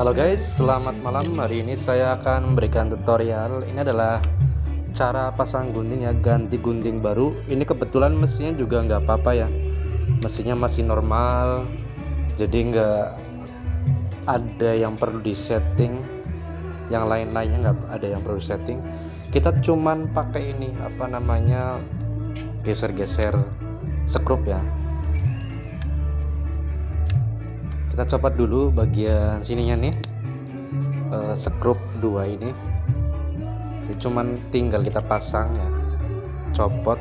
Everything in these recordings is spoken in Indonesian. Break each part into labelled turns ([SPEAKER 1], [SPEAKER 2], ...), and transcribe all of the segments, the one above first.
[SPEAKER 1] Halo guys, selamat malam. Hari ini saya akan memberikan tutorial. Ini adalah cara pasang gunting ya, ganti gunting baru. Ini kebetulan mesinnya juga nggak apa-apa ya. Mesinnya masih normal, jadi nggak ada yang perlu disetting. Yang lain-lainnya nggak ada yang perlu setting. Kita cuman pakai ini apa namanya geser-geser skrup ya kita copot dulu bagian sininya nih. Uh, skrup dua ini. Jadi cuman tinggal kita pasang ya. Copot.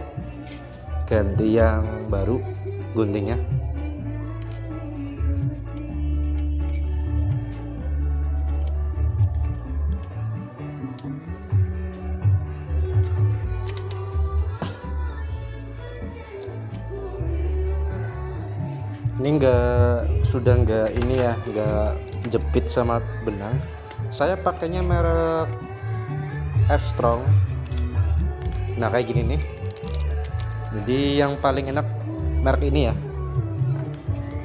[SPEAKER 1] Ganti yang baru guntingnya. Ini enggak sudah enggak ini ya enggak jepit sama benang. Saya pakainya merek F Strong. Nah kayak gini nih. Jadi yang paling enak merek ini ya.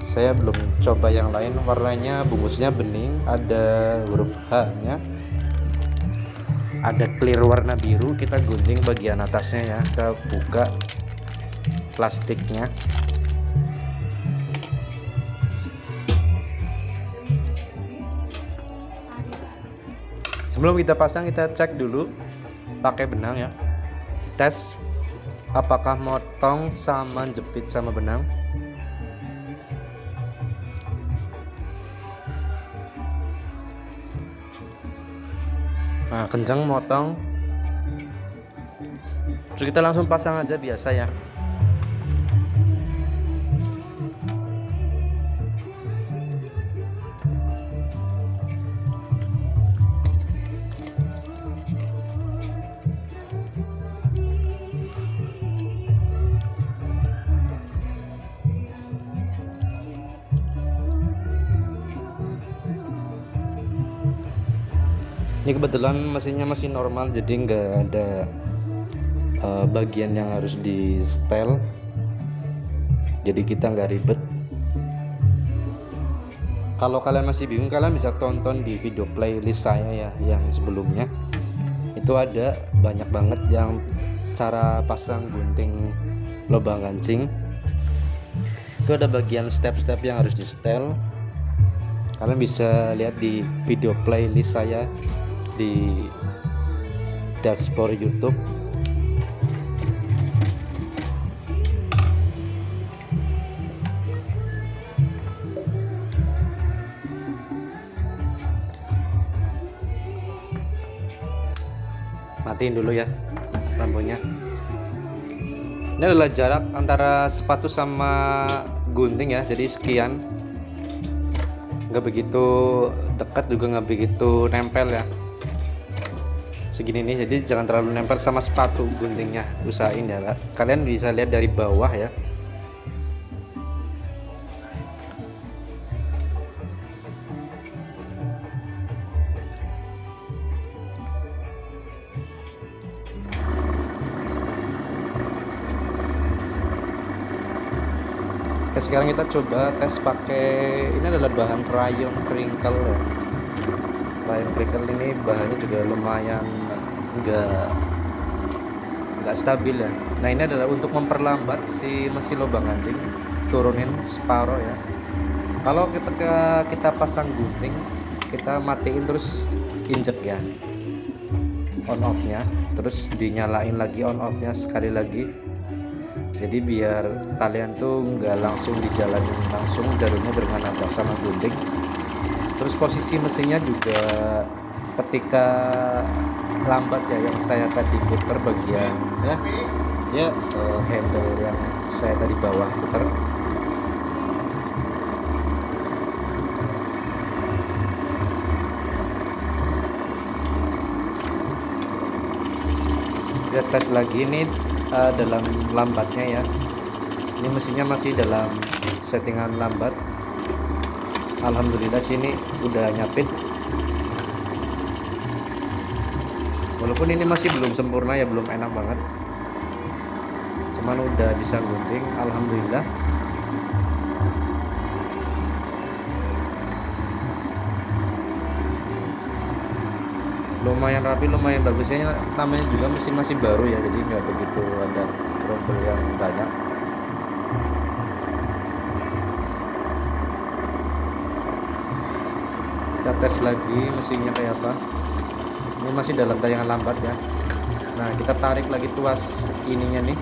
[SPEAKER 1] Saya belum coba yang lain. Warnanya bungkusnya bening ada huruf H nya ada clear warna biru kita gunting bagian atasnya ya. Kita buka plastiknya sebelum kita pasang kita cek dulu pakai benang ya. Tes apakah motong sama jepit sama benang. Nah kencang motong. Terus kita langsung pasang aja biasa ya ini kebetulan mesinnya masih normal jadi nggak ada uh, bagian yang harus di setel jadi kita nggak ribet. Kalau kalian masih bingung kalian bisa tonton di video playlist saya ya yang sebelumnya. Itu ada banyak banget yang cara pasang gunting lubang kancing. Itu ada bagian step-step yang harus di setel kalian bisa lihat di video playlist saya di dashboard YouTube. Matiin dulu ya lampunya. Ini adalah jarak antara sepatu sama gunting ya jadi sekian. Nggak begitu dekat juga nggak begitu nempel ya segini nih jadi jangan terlalu nempel sama sepatu guntingnya usahain ya kalian bisa lihat dari bawah ya Oke, sekarang kita coba tes pakai ini adalah bahan rayon crinkle ya. rayon crinkle ini bahannya juga lumayan enggak enggak stabil ya. Nah ini adalah untuk memperlambat si mesin lubang anjing. Turunin separuh ya. Kalau kita kita pasang gunting kita matiin terus injek ya. On off nya terus dinyalain lagi on off nya sekali lagi. Jadi biar kalian tuh nggak langsung dijalanin langsung jalurnya dengan apa sama gunting. Terus posisi mesinnya juga ketika lambat ya yang saya tadi putar bagian ya. Ya uh, handle yang saya tadi bawah putar. Kita tes lagi ini uh, dalam lambatnya ya. Ini mesinnya masih dalam settingan lambat. Alhamdulillah sini udah nyapit walaupun ini masih belum sempurna ya belum enak banget. Cuman udah bisa gunting alhamdulillah. Lumayan rapi lumayan bagusnya namanya juga mesin masih baru ya jadi nggak begitu ada trouble yang banyak. Kita tes lagi mesinnya kayak apa ini masih dalam tayangan lambat ya. Nah kita tarik lagi tuas ininya nih.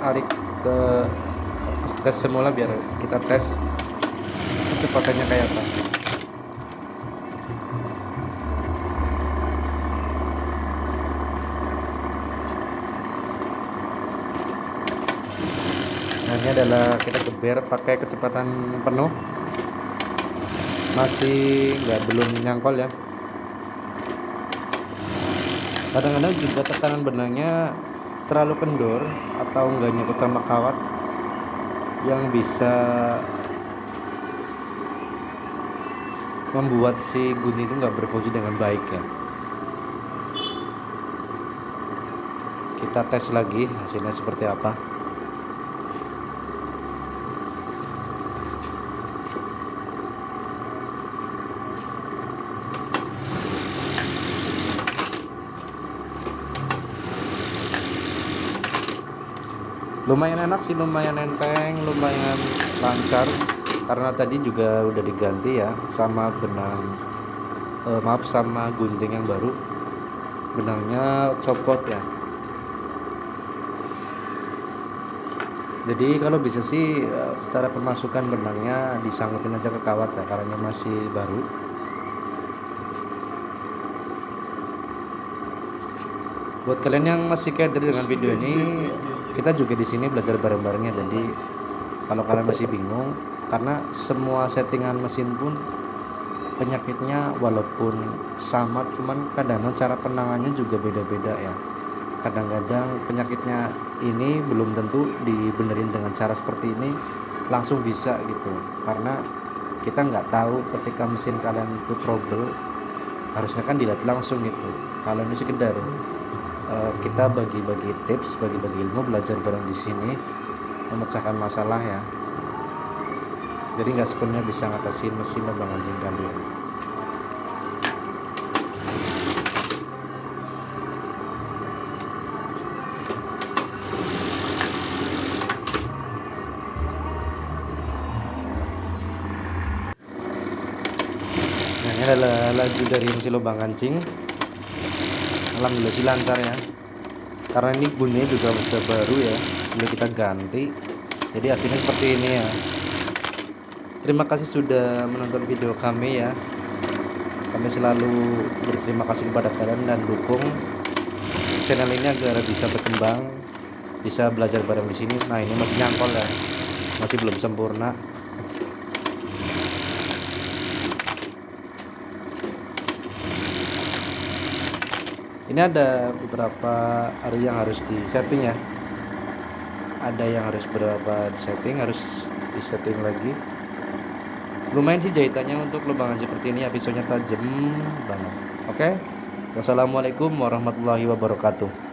[SPEAKER 1] Tarik ke ke semula biar kita tes. Kecepatannya kayak apa? Nah ini adalah kita geber pakai kecepatan penuh. Masih nggak belum nyangkol ya kadang-kadang juga tekanan benangnya terlalu kendor atau enggak nyangkut sama kawat yang bisa membuat si gunting itu nggak berfungsi dengan baik ya. Kita tes lagi hasilnya seperti apa lumayan enak sih lumayan enteng lumayan lancar. Karena tadi juga udah diganti ya sama benang eh, maaf sama gunting yang baru. Benangnya copot ya. Jadi kalau bisa sih eh, cara pemasukan benangnya disangkutin aja ke kawat ya karena masih baru. Buat kalian yang masih keder dengan video ini kita juga di sini belajar bareng-barengnya jadi kalau kalian masih bingung karena semua settingan mesin pun penyakitnya walaupun sama cuman kadang cara penangannya juga beda-beda ya. Kadang-kadang penyakitnya ini belum tentu dibenerin dengan cara seperti ini langsung bisa gitu. Karena kita nggak tahu ketika mesin kalian itu trouble harusnya kan dilihat langsung gitu. Kalau ini sekedar Eh, kita bagi-bagi tips, bagi-bagi ilmu, belajar bareng di sini, memecahkan masalah ya. Jadi nggak sepenuhnya bisa ngatasin mesin lubang anjing kalian. Nah, ini adalah lagu dari mesin lubang kancing alhamdulillah sih lancar ya. Karena ini bunyinya juga sudah baru ya. Sudah kita ganti. Jadi hasilnya seperti ini ya. Terima kasih sudah menonton video kami ya. Kami selalu berterima kasih kepada kalian dan dukung channel ini agar bisa berkembang bisa belajar bareng di sini. Nah ini masih nyangkol ya. Masih belum sempurna ini ada beberapa area yang harus di setting ya. Ada yang harus berapa di setting harus di setting lagi. Lumayan sih jahitannya untuk lubangan seperti ini ya pisaunya tajam banget. Oke? Wassalamualaikum warahmatullahi wabarakatuh